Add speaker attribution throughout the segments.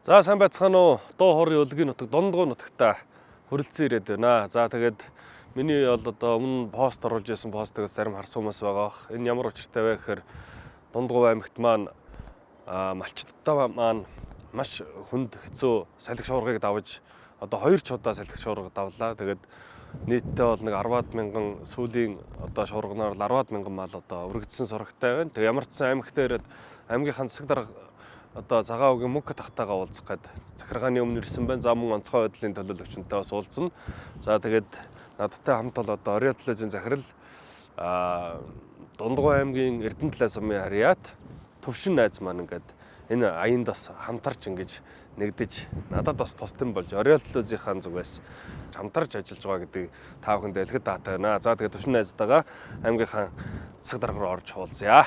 Speaker 1: За сайн байцгаана уу? Дуу хорын өлгийн нутаг дундгуу нутагта хүрэлцэн ирээд байна. За тэгээд миний бол одоо өмнө пост оруулж байсан постыг зарим харсан хүмүүс байгаа. Энэ ямар учиртай вэ гэхээр дундгуу аймагт маань малчдтай маань маш хүнд хэцүү салхи шуургыг давж одоо хоёр ч удаа салхи шуурга давлаа. Тэгээд нийтдээ бол нэг 10-аад мянган сүүлийн одоо шуурганаар 10-аад мянган мал одоо өргөдсөн сурагтай байна. Тэг ямар ч сан аймагт ирээд аймгийнхаа засаг дарга одоо цагаан үгийн мөнгө тахтаага уулзах гээд захиргааны өмнө ирсэн байна. За мөн онцгой байдлын төлөөлөгчөнтэй бас уулзна. За тэгээд надтай хамт бол одоо Орё телевизийн захирал а Дундгой аймгийн Эрдэнэ талаас амын харьяат төвшин найз маань ингээд энэ аянд бас хамтарч ингэж нэгдэж надад бас тусдсан болж телевизийн зүгээс хамтарч ажиллаж байгаа гэдэг та бүхэнд дэлгэд даатай байна. За тэгээд төвшин найзтайгаа аймгийнхаа засаг дарга руу орж уулзъя.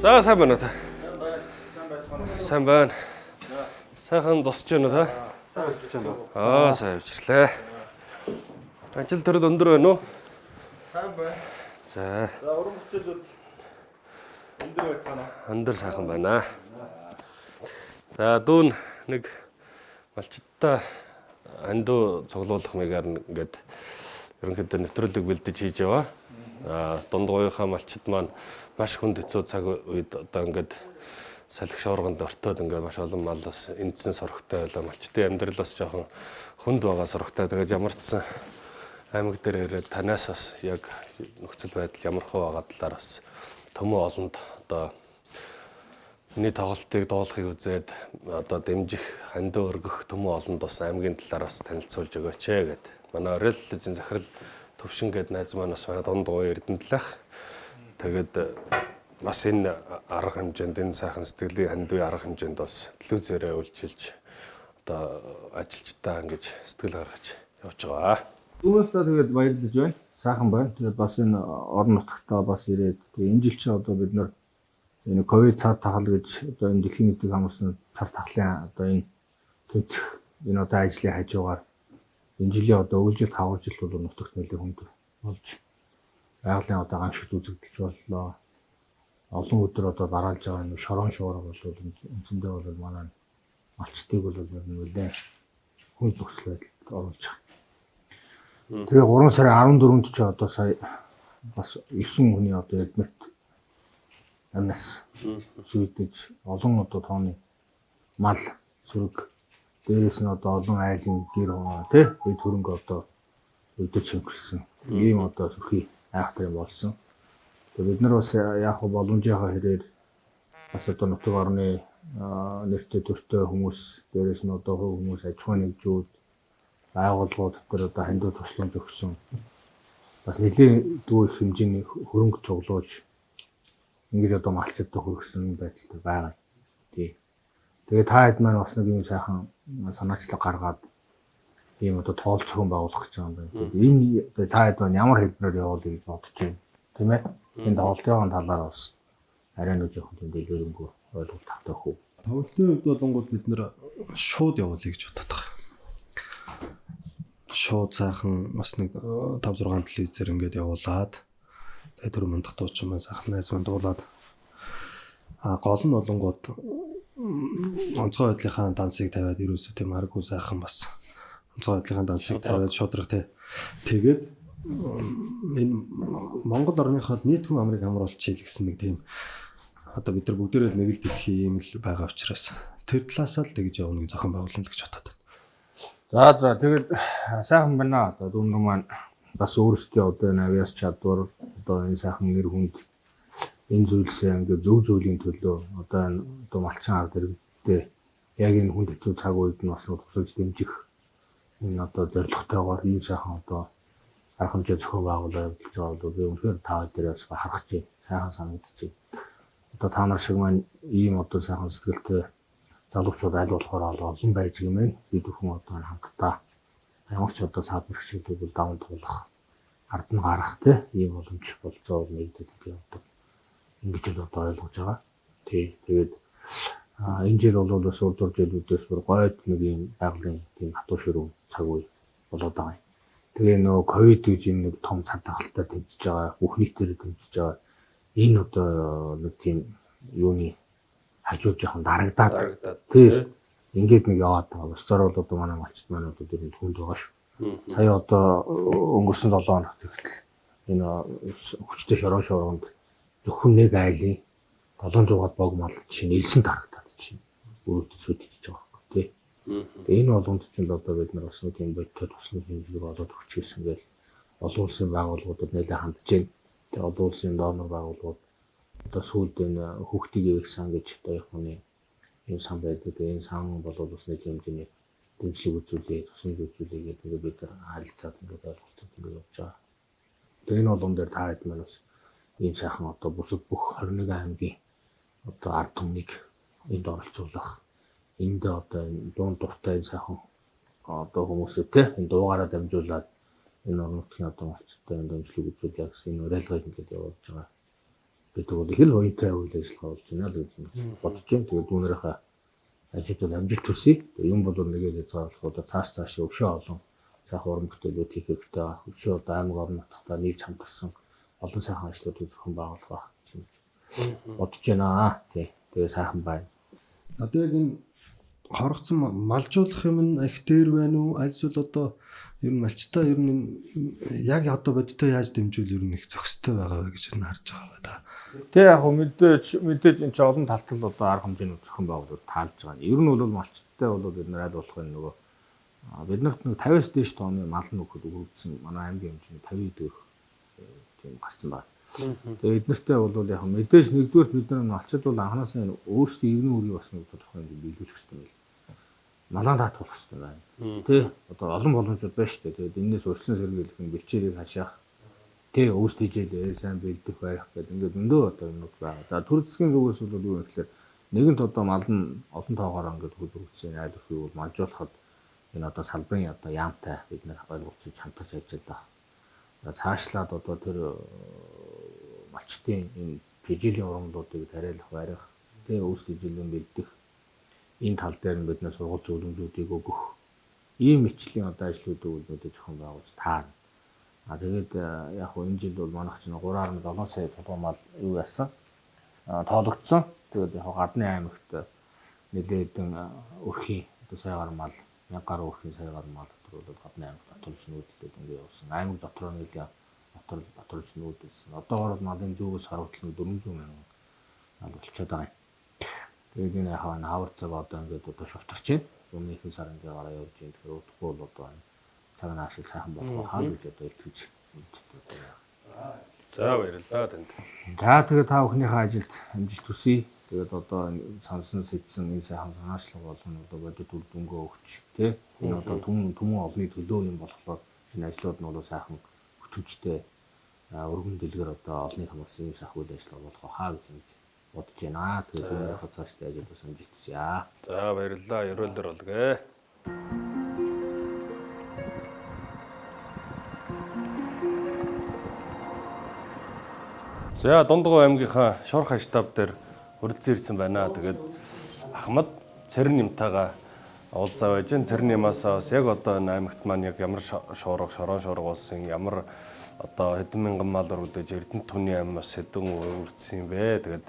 Speaker 1: За сайн байна та? Сайн байна. Сайхан зосч байна уу та?
Speaker 2: Сайн ажиллаж байна?
Speaker 1: Аа сайн авчирлаа. Ажил төрөл өндөр байна уу?
Speaker 2: Сайн байна.
Speaker 1: За
Speaker 2: За уран бүтээлүүд өндөр байцгаана.
Speaker 1: өндөр сайхан байна. За дүүн нэг малчтаа андуу цуглуулах маягаар ингээд ерөнхийдөө нэвтрүүлэг бэлдэж хийж яваа. Аа дундгуйхаа малчд маань маш хүнд хэцүү цаг үед одоо ингээд салхи шуурганд ортоод ингээд маш олон мал бас эндсэн сорогтой байлаа. Малчдын амьдрал бас жоохон хүнд байгаа сорогтой. Тэгээд ямар ч аймаг дээр ирээд танаас бас яг нөхцөл байдал ямар хөө байгаа талаар бас төмөө олонд одоо Миний тоглолтыг дуулахыг үзээд одоо дэмжих, хандаа өргөх төмөө олонд бас аймгийн талаар бас танилцуулж өгөөч ээ гэд. Манай Орел телевизийн захирал Төвшин гэд найз маань бас манай дунд гоё Эрдэнэтлэх. Тэгээд бас энэ арга хэмжээнд энэ сайхан сэтгэлийн хандвын арга хэмжээнд бас телевизээрээ үйлчилж одоо ажилчдаа ингэж сэтгэл гаргаж явж байгаа.
Speaker 3: Өмнөдөө тэгээд баярлаж байна. Сайхан байна. Тэгээд бас энэ орон нутгатаа бас ирээд тэгээд энэ жил чинь одоо бид нар энэ ковид цар тахал гэж одоо энэ дэлхийн нийтийг хамарсан цар тахлын одоо энэ төвцөх энэ одоо ажлын хажуугаар энэ жилийн одоо өвлжил 5 жил бол нутагт нэлээд хүнд болж байгалийн одоо гамшигт үзэгдэлж боллоо. Олон өдөр одоо дараалж байгаа энэ шорон шуурга бол үндсэндээ бол манай малчтыг бол нэлээд хүнд нөхцөл байдалд оруулж байгаа. Тэгээ 3 сарын 14-нд ч одоо сая бас 9 хүний одоо эднэт амнаас зүйдэж олон одоо тооны мал сүрэг дээрээс нь одоо олон айлын гэр хоноо тий эд хөрөнгө одоо өдөр чимгэрсэн ийм одоо сүрхий айхтар юм болсон. Тэгээ бид нар бас яг боломжийнхаа хэрээр бас одоо нутаг орны нэртэй төртэй хүмүүс дээрээс нь одоо хувь хүмүүс аж ахуйн нэгжүүд байгууллагууд дээр одоо хандив тусламж өгсөн бас нэлийн дүү их хэмжээний хөрөнгө цуглуулж ингэж одоо малчдад хүргэсэн байдалтай байгаа. Тий. Тэгээ та хэд маань бас нэг юм сайхан санаачлаг гаргаад ийм одоо тоол цогн байгуулах гэж байгаа юм байна. Энэ та хэд маань ямар хэлбэрээр явуулъя гэж бодож байна. Тийм ээ. Энэ тоглолтын талаар бас арай нэг жоохон дэлгэрэнгүй ойлголт тавтай хөө.
Speaker 4: Тоглолтын хувьд болонгууд бид нэр шууд явуулъя гэж байгаа. Шууд сайхан бас нэг 5 6 телевизээр ингээд явуулаад тэгээ дөрөв мандах дуучин маань сайхан найз маань дуулаад а гол нь болонгууд онцгой байдлынхаа дансыг тавиад ерөөсөө тийм аргагүй сайхан бас онцгой байдлынхаа дансыг тавиад шудраг тий. Тэгээд энэ Монгол орныхоо нийт хүн амрыг хамруулж чийл гэсэн нэг тийм одоо бид нар бүгдээрээ нэг л дэлхийн юм л байгаа учраас тэр талаас л тэгж явна гэж зохион байгуулна л гэж бодоод байна.
Speaker 3: За за тэгээд сайхан байна. Одоо дүнг маань бас өөрсдөө одоо энэ авиас чадвар одоо энэ сайхан нэр хүнд энэ зүйлсээ ингээд зөв зөвлийн төлөө одоо энэ одоо малчин ард иргэдтэй яг энэ хүнд хэцүү цаг үед нь бас тусалж дэмжих энэ одоо зорилготойгоор ийм сайхан одоо арга хэмжээ зохион байгуулалт явуулж байгаа бол би үнэхээр та дээрээс харах чинь сайхан санагдчих. Одоо та нар шиг маань ийм одоо сайхан сэтгэлтэй залуучууд аль болохоор олон байж гэмээр бид бүхэн одоо хамтдаа ямар ч одоо саад бэрхшээлүүд даван туулах ард нь гарах те ийм боломж болцоо нэгдэд одоо ингэж л одоо ойлгож байгаа. Тий. Тэгээд энэ жил бол бас урдуур жилүүдээс бүр гойд нэг юм байгалийн тийм хатуу ширүү цаг үе болоод байгаа юм. Тэгээ нөө ковид гэж энэ нэг том цад тахалтай тэмцэж байгаа, бүх нийтээр тэмцэж байгаа. Энэ одоо нэг тийм юуны хажууд жоохон дарагдаад тий. Ингээд нэг яваад байгаа. Бусдаар бол одоо манай малчд маань одоо тэр хүнд байгаа шүү. Сая одоо өнгөрсөн 7 хоногт ихтэл энэ хүчтэй шорон шоронд зөвхөн нэг айлын 700-аад бог мал чинь нэлсэн дарагдаад чинь өрөвдөж сүдчихэж байгаа байхгүй тий. Тэгээ энэ болгонд чинь л одоо бид нар бас нэг юм бодтой туслах хэмжээг олоод өгч гисэн гэл олон улсын байгууллагуудад нэлээд хандж байна. Тэгээ олон улсын донор байгууллагууд одоо сүүлд энэ хүүхдийг ивэх сан гэж одоо их хүний юм сан байдаг. Энэ сан бол бас нэг хэмжээний дэмжлэг үзүүлээ, тусламж үзүүлээ гэдэг ингээд бид харилцаад ингээд ойлголцоод ингээд явж байгаа. Тэгээ энэ болгон дээр та хэд маань бас ийм сайхан одоо бусад бүх 21 аймгийн одоо ард түмнийг энд оролцуулах энд одоо энэ дуун дуртай энэ сайхан одоо хүмүүсээ те энэ дуугаараа дамжуулаад энэ орон нутгийн одоо малчтай энэ дэмжлэг үзүүлэх гэсэн энэ уриалгыг ингээд явуулж байгаа. гэдэг бол их л уянтай үйл ажиллагаа болж байна л гэж бодож байна. Тэгээд дүүнэрийнхээ бол амжилт хүсье. Тэгээд юм бол нэгээд хязгаарлах одоо цааш цааш өвшөө олон сайхан уран бүтээлүүд хийх хэрэгтэй. Өвшөө одоо аймаг нутгатаа нийлж хамтарсан олон сайхан ажлуудыг зөвхөн байгуулах байх гэж бодож байна. Тий. Тэгээ сайхан байна.
Speaker 4: Одоо яг энэ хорогцсон малжуулах юм нь их дээр байна уу? Альсвал одоо ер нь малчтаа ер нь яг одоо бодтой яаж дэмжүүл ер нь их зохистой байгаа вэ гэж ер нь харж байгаа ба да.
Speaker 3: Тэг яг хөө мэдээж мэдээж энэ ч олон талтал одоо арга хэмжээний зохион байгуулалт таалж байгаа. Ер нь бол малчттай бол бид нар аль болох энэ нөгөө а, биднэрт нэг 50-аас дээш тонны мал нөхөд өгөгдсөн манай аймгийн хэмжээний 50 дэх тийм гарсан байна. Тэгээ эднэртэй бол яг мэдээж нэгдүгээр бид нар малчд бол анханасаа энэ өөрсдийн иргэн үрийг бас нэг тодорхой хэмжээнд биелүүлэх хэрэгтэй байл. Малаа даатгуулах хэрэгтэй байна. Тэ одоо олон боломжууд байна шүү дээ. Тэгээд энэс урьдчилан сэргийлэх нь бэлчээрийг хашаах Тэ өөс тийжэл сайн бэлдэх байх гэдэг ингээд өндөө одоо юмнууд байгаа. За төр засгийн зүгээс бол юу вэ гэхээр нэгэнт одоо мал нь олон тоогоор ингээд хөлбөрөгдсөн айл өрхийг бол малжуулахад энэ одоо салбарын одоо яамтай бид нар ойлголцож хамтарч ажиллах. Цаашлаад одоо тэр э, малчтын энэ тэжээлийн урамлуудыг тариалах, барих, тэ өөс тийжлийн бэлдэх энэ тал дээр нь бид нар сургууль зөвлөмжүүдийг өгөх ийм мэтчлийн одоо ажлуудыг үлдээд зохион байгуулж таарна. А тэгээд э, яг хөө энэ жил бол манайх чинь 3.7 сая тулгуун мал юу яасан? Тоологдсон. Тэгээд яг гадны аймагт э, нэлээд хэдэн э, өрхийн одоо саягаар мал 1000 гаруй өрхийн саягаар мал бол гадны аймагт батулж нүүдэлтэй ингээ явсан. Аймаг дотор нэлээ дотор батулж нүүдэлсэн. Одоогор бол малын зүүгээс харуултал нь 400 мянган мал болчиход байгаа юм. Тэгээд энэ хаа хаварцаг одоо ингээд одоо шовтарч байна. Өмнө ихэнх сар ингээ гараа явж байна. Тэгэхээр удахгүй бол одоо энэ цаг наашил сайхан болох хаа гэж одоо итгэж байна.
Speaker 1: За баярлалаа танд.
Speaker 3: За тэгээ та бүхнийхээ ажилд амжилт хүсье. Тэгээд одоо энэ сансан сэтсэн энэ сайхан санаачлаг болгоно одоо бодит үр дүнгөө өгч тий. Энэ одоо түмэн түмэн олны төлөө юм болохоор энэ ажлууд нь бол сайхан хөтөлбөртэй өргөн дэлгэр одоо олны хамгаалсан юм сайхан үйл ажиллагаа болох хаа гэж ингэж бодож байна. Тэгээд өөрийнхөө цаашдаа ажил бас амжилт хүсье.
Speaker 1: За баярлалаа. Ерөөлдөр болгээ. За Дундгов аймгийнхаа Шорх штаб дээр хүрэлцэн ирсэн байна. Тэгээд Ахмад Цэрэн нэмтайгаа уулзаа байж гэн Цэрэн нэмаасаа бас яг одоо энэ аймагт маань яг ямар шуурга, шорон шуурга болсон, ямар одоо хэдэн мянган мал өргөдөж Эрдэнэт түний аймаг бас хэдэн өргөдсөн юм бэ. Тэгээд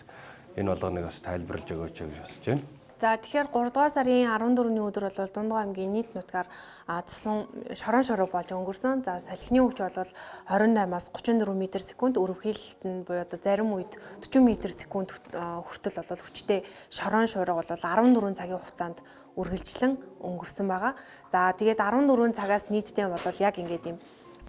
Speaker 1: энэ болгоныг бас тайлбарлаж өгөөч гэж босч байна.
Speaker 5: За тэгэхээр 3 дугаар сарын 14-ний өдөр бол Дундгой аймгийн нийт нутгаар засан шорон шороо болж өнгөрсөн. За салхины хүч бол 28-аас 34 м/сек, өрөвхийлэлт нь буюу одоо зарим үед 40 м/сек хүртэл бол хүчтэй шорон шороо бол 14 цагийн хугацаанд үргэлжлэн өнгөрсөн байгаа. За тэгээд 14 цагаас нийтдээ бол яг ингээд юм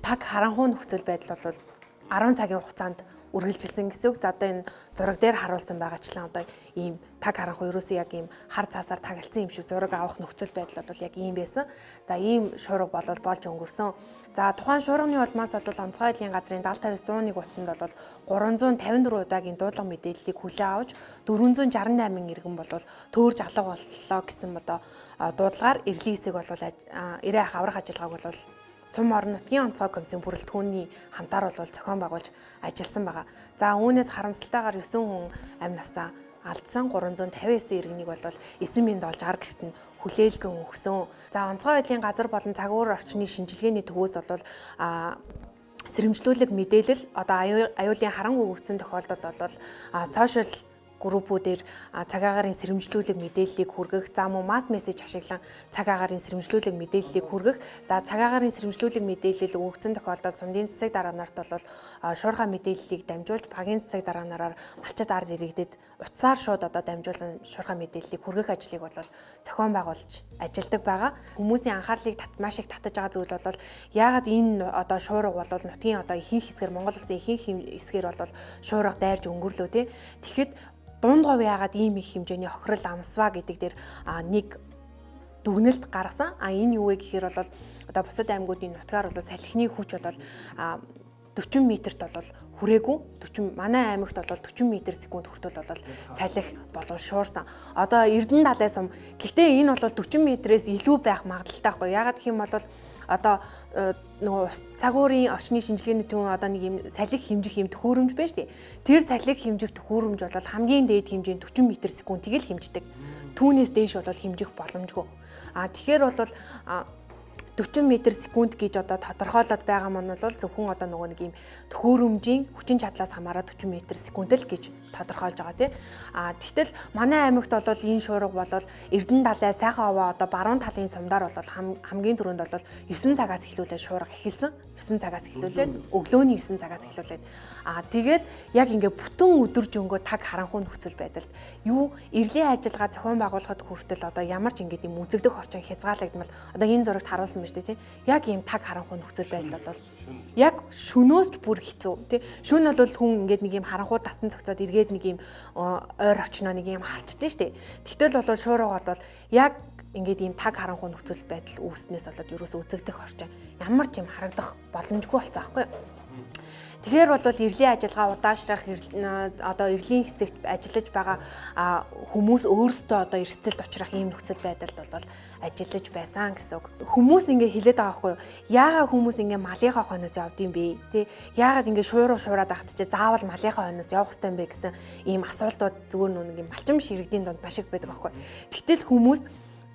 Speaker 5: таг харанхуй нөхцөл байдал бол 10 цагийн хугацаанд үргэлжилсэн гэсэн үг. За одоо энэ зураг дээр харуулсан байгаачлан одоо ийм таг харанхуй ерөөсөө яг ийм хар цаасаар тагалцсан юм шиг зураг авах нөхцөл байдал бол яг ийм байсан. За ийм шуурга болол болж өнгөрсөн. За тухайн шуурганы улмаас бол онцгой эдлийн газрын 70-50-100-ыг утсанд бол 354 удаагийн дуудлага мэдээллийг хүлээн авч 468 иргэн бол төөрж алга боллоо гэсэн одоо дуудлагаар эрлийн хэсэг бол ирээ аврах ажиллагааг бол сум орон нутгийн онцгой комиссийн бүрэлдэхүүний хамтаар бол зохион байгуулж ажилласан байгаа. За үүнээс харамсалтайгаар 9 хүн амь насаа алдсан 359 иргэнийг бол эсэн минь болж 60 гэрт нь хүлээлгэн өгсөн. За онцгой байдлын газар болон цагуур орчны шинжилгээний төвөөс бол а сэрэмжлүүлэг мэдээлэл одоо аюулын харангуй өгсөн тохиолдолд бол сошиал группүүдээр цаг агаарын сэрэмжлүүлэг мэдээллийг хүргэх, за мөн масс мессеж ашиглан цаг агаарын сэрэмжлүүлэг мэдээллийг хүргэх, за цаг агаарын сэрэмжлүүлэг мэдээлэл өгсөн тохиолдолд сумдын цэцэг дараа нарт бол шуурхай мэдээллийг дамжуулж багийн цэцэг дараа нараар малчид ард иргэдэд утсаар шууд одоо дамжуулан шуурхай мэдээллийг хүргэх ажлыг бол зохион байгуулж ажилдаг байгаа. Хүмүүсийн анхаарлыг маш их татаж байгаа зүйл бол яагаад энэ одоо шуурга бол нутгийн одоо ихэнх хэсгэр Монгол улсын ихэнх хэсгэр бол шуурга дайрж өнгөрлөө тий. Тэгэхэд дунд говь яагаад ийм их хэмжээний хохирол амсваа гэдэг дээр нэг дүгнэлт гаргасан. А энэ юу вэ гэхээр бол одоо бусад аймагуудын нутгаар бол салхины хүч бол 40 м-т бол хүрээгүй 40 манай аймагт бол 40 м секунд хүртэл бол салхи болов шуурсан. Одоо Эрдэнэ далай сум гэхдээ энэ бол 40 м-ээс илүү байх магадaltaй байхгүй. Ягаад гэх юм бол одоо э, нөгөө цаг уурын орчны шинжилгээний түн одоо нэг юм салхи хэмжих юм төхөөрөмж байна шүү дээ. Тэр салхи хэмжих төхөөрөмж бол хамгийн дээд хэмжээнд 40 м секунд тэгэл хэмждэг. Түүнээс дээш бол хэмжих боломжгүй. А тэгэхээр бол 40 м секунд гэж одоо тодорхойлоод байгаа маань бол зөвхөн одоо нөгөө нэг юм төхөөрөмжийн хүчин чадлаас хамаарат 40 м секунд л гэж тодорхойлж байгаа тий. А тэгтэл манай аймагт бол энэ шуурга бол Эрдэнэ далай сайхан овоо одоо баруун талын сумдаар бол хамгийн түрүүнд бол 9 цагаас эхлүүлээд шуурга эхэлсэн. 9 цагаас эхлүүлээд өглөөний 9 цагаас эхлүүлээд а тэгээд яг ингээ бүтэн өдөр жөнгөө таг харанхуй нөхцөл байдалд юу эрлийн ажиллагаа зохион байгуулахад хүртэл одоо ямар ч ингээд юм үзэгдэх орчин хязгаарлагдмал одоо энэ зурагт харуулсан дээ тий. Яг ийм таг харанхуй нөхцөл байдал бол яг шөнөөс ч бүр хэцүү тий. Шүн бол хүн ингээд нэг ийм харанхуй тасан цогцоод эргээд нэг ийм ойр очноо нэг ийм харчдээ дээ. Тэгтэл бол шуурга бол яг ингээд ийм таг харанхуй нөхцөл байдал үүснээс болоод ерөөсөө үзэгдэх орчин ямар ч юм харагдах боломжгүй болсон аахгүй юу? Тэгэхээр бол эрлийн ажиллагаа удаашрах одоо эрлийн хэсэгт ажиллаж байгаа хүмүүс өөрсдөө одоо эрсдэлд учрах ийм нөхцөл байдалд бол ажиллаж байсан гэсэн үг. Хүмүүс ингээ хилээд байгаа байхгүй юу? Яагаад хүмүүс ингээ малынхаа хойноос явд юм бэ? Тэ? Яагаад ингээ шууруу шуураад ахт чи заавал малынхаа хойноос явах хэрэгтэй юм бэ гэсэн ийм асуултууд зүгээр нүг юм малчим ширэгдийн донд маш их байдаг байхгүй юу? Тэгтэл хүмүүс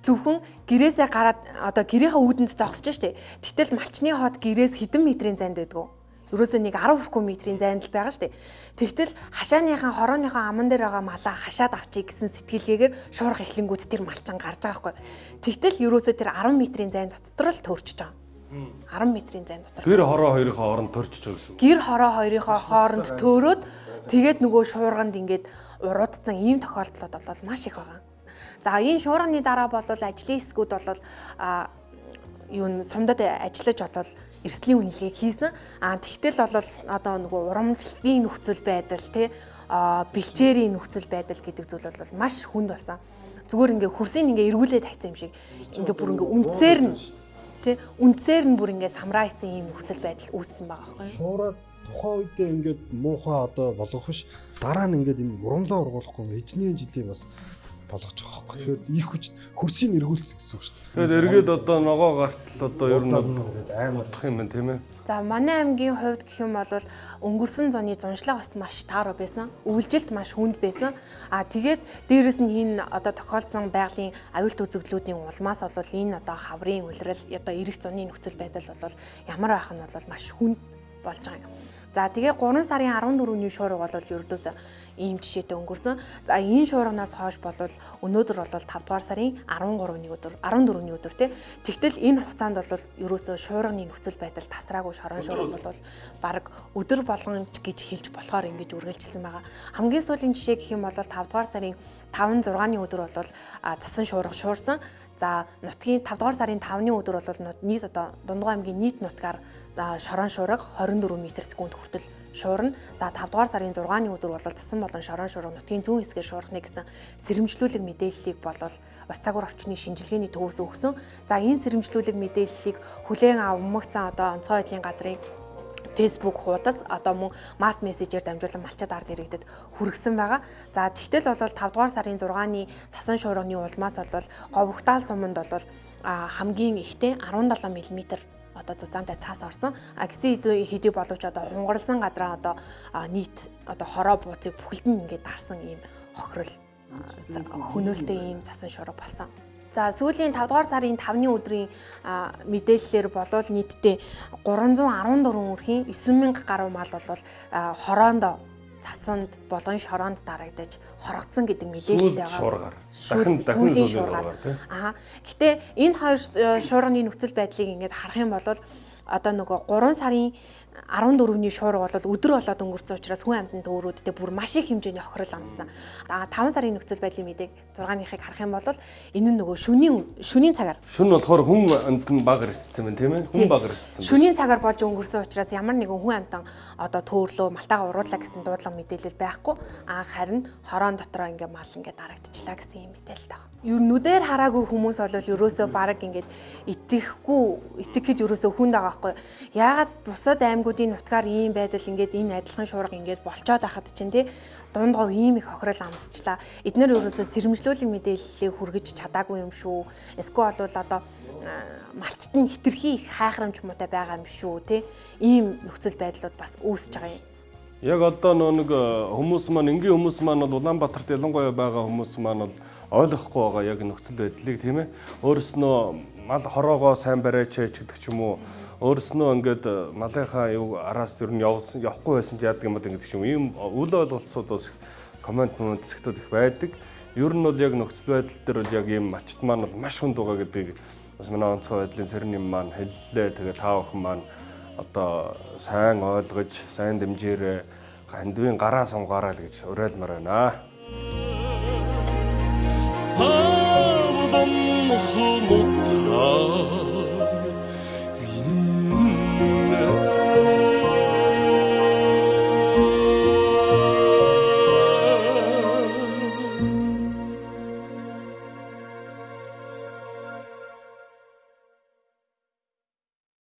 Speaker 5: зөвхөн гэрээсээ гараад одоо гэрийнхаа үүдэнд зогсож штэ. Тэгтэл малчны хот гэрээс хэдэн метрийн зайд байдгүй ерөөсөө нэг 10 км-ийн зайд л байгаа шүү дээ. Тэгтэл хашааныхаа хорооныхоо аман дээр байгаа малаа хашаад авчий гэсэн сэтгэлгээгээр шуурга эхлэнгүүд тэр малчин гарч байгаа хгүй. Тэгтэл ерөөсөө тэр 10 м-ийн зайд дотор л төрчихөж байгаа. 10 м-ийн зайд дотор.
Speaker 1: Гэр хороо хоёрынхоо хооронд төрчихөж байгаа гэсэн.
Speaker 5: Гэр хороо хоёрынхоо хооронд төөрөөд тэгээд нөгөө шуурганд ингээд уруудсан ийм тохиолдлууд бол маш их байгаа. За энэ шуурганы дараа бол ажлын хэсгүүд бол юу сумдад ажиллаж болол эрсдлийн үнэлгээг хийсэн. А тэгтэл бол одоо нөгөө урамжлалын нөхцөл байдал тий бэлчээрийн нөхцөл байдал гэдэг зүйл бол маш хүнд басан. Зүгээр ингээ хөрсийг ингээ эргүүлээд хайцсан юм шиг ингээ бүр ингээ үндсээр нь тий үндсээр нь бүр ингээ самраа хийсэн юм нөхцөл байдал үүссэн байгаа байхгүй юу?
Speaker 4: Шуураад тухайн үедээ ингээд муухай одоо болгох биш дараа нь ингээд энэ урамлаа ургуулахгүй эжний жилийн бас болгож байгаа байхгүй. Тэгэхээр их хүч хөрсийг эргүүлсэн гэсэн үг шүү дээ.
Speaker 1: Тэгэд эргээд одоо ногоо гартал одоо ер нь бол аим утах юм байна тийм ээ.
Speaker 5: За манай аймгийн хувьд гэх юм бол өнгөрсөн зуны зуншлага бас маш тааруу байсан. Өвлжилт маш хүнд байсан. А тэгээд дээрэс нь энэ одоо тохиолдсон байгалийн аюулт үзэгдлүүдийн улмаас бол энэ одоо хаврын улирал одоо эрэх зуны нөхцөл байдал бол ямар байх нь бол маш хүнд болж байгаа юм. За тэгээ 3 сарын 14-ний шуурга бол ердөөс ийм жишээтэй өнгөрсөн. За энэ шуурганаас хойш болвол өнөөдөр бол 5 дугаар сарын 13-ны өдөр 14-ний өдөр тий. Тэгтэл энэ хугацаанд бол ерөөсөө шуурганы нөхцөл байдал тасраагүй шорон шуурга бол баг өдөр болгонч гэж хэлж болохоор ингэж үргэлжилсэн байгаа. Хамгийн сүүлийн жишээ гэх юм бол 5 дугаар сарын 5 6-ны өдөр бол цасан шуурга шуурсан. За нутгийн 5 дугаар сарын 5-ны өдөр бол нийт одоо Дундгой аймгийн нийт нутгаар шорон шуурга 24 м/с хүртэл шуурна. За 5 дугаар сарын 6-ны өдөр бол цасан болон шорон шуурга нутгийн зүүн хэсгээр шуурхнэ гэсэн сэрэмжлүүлэг мэдээллийг бол ус цагур орчны шинжилгээний төвөөс өгсөн. За энэ сэрэмжлүүлэг мэдээллийг хүлээн авмагцсан одоо онцгой байдлын газрын Facebook хуудас одоо мөн масс мессежээр дамжуулан малчад ард иргэдэд хүргэсэн байгаа. За тэгтэл бол 5 дугаар сарын 6-ны цасан шуурганы улмаас бол говьгтаал суманд бол хамгийн ихтэй 17 мм одоо зузаантай цаас орсон. А гисэн хэдий боловч одоо хунгарлсан газраа одоо нийт одоо хороо бууцыг бүхэлд нь ингээд дарсан ийм хохирол хөнөөлтэй ийм цасан шуурга болсон. За сүүлийн 5 дугаар сарын 5-ны өдрийн мэдээллээр болвол нийтдээ 314 үрхийн 9000 гаруй мал бол хороонд цасанд болгон шороонд дарагдаж хорогдсон гэдэг мэдээлэлтэй байгаа.
Speaker 1: шуургаар. Дахин дахин
Speaker 5: шуургаар. Аа. Гэтэ энэ хоёр э, шуурганы нөхцөл байдлыг ингээд харах юм бол одоо нөгөө 3 сарын 14-ний шуурга бол өдөр болоод өнгөрсөн учраас хүн амьтанд өөрөөдөө бүр маш их хэмжээний хохирол амссан. Аа 5 сарын нөхцөл байдлын мэдээг 6-ныхыг харах юм бол энэ нь нөгөө шөнийн шөнийн цагаар
Speaker 1: Шүн болохоор хүн амт нь баг ирсэн байна тийм ээ. Хүн баг ирсэн.
Speaker 5: Шөнийн цагаар болж өнгөрсөн учраас ямар нэгэн хүн амтан одоо төөрлөө малтайгаа уруулаа гэсэн дуудлага мэдээлэл байхгүй. Аа харин хороон дотроо ингээ мал ингээ дарагдчихлаа гэсэн юм мэдээлэл таа. Юу нүдээр хараагүй хүмүүс бол ерөөсөө баг ингээд итгэхгүй итгэхэд ерөөсөө хүнд байгаа байхгүй. Яагаад бусад аймагуудын нутгаар ийм байдал ингээд энэ адилхан шуурга ингээд болцоод байхад чинь тий дундгов ийм их хохирол амсчлаа. Эднэр ерөөсөө сэрэмжлүүлэг мэдээллийг хүргэж чадаагүй юм шүү. Эсвэл бол одоо а, малчт нь хитрхи их хайхрамж муутай байгаа юм шүү тий. Ийм нөхцөл байдлууд бас үүсэж байгаа юм.
Speaker 1: Яг одоо нэг э, хүмүүс маань энгийн хүмүүс маань бол Улаанбаатарт ялангуяа байгаа хүмүүс маань бол ойлгохгүй байгаа яг нөхцөл байдлыг тийм ээ. Өөрснөө мал хороогоо сайн бариач гэдэг ч юм уу. Өөрснөө ингээд э, малынхаа юу араас ер нь явуулсан явахгүй байсан ч яадаг юм гэдэг ч юм. Ийм үл ойлголцоод бас комент мөн зэгтүүд их байдаг. Ер нь бол яг нөхцөл байдал дээр бол яг ийм малчт маань бол маш хүнд байгаа гэдгийг бас манай онцгой байдлын цэрэн юм маань хэллээ. Тэгээ таа охин маань одоо сайн ойлгож, сайн дэмжээрээ хандвийн гараа сумгаараа л гэж уриалмаар байна.
Speaker 6: 何不懂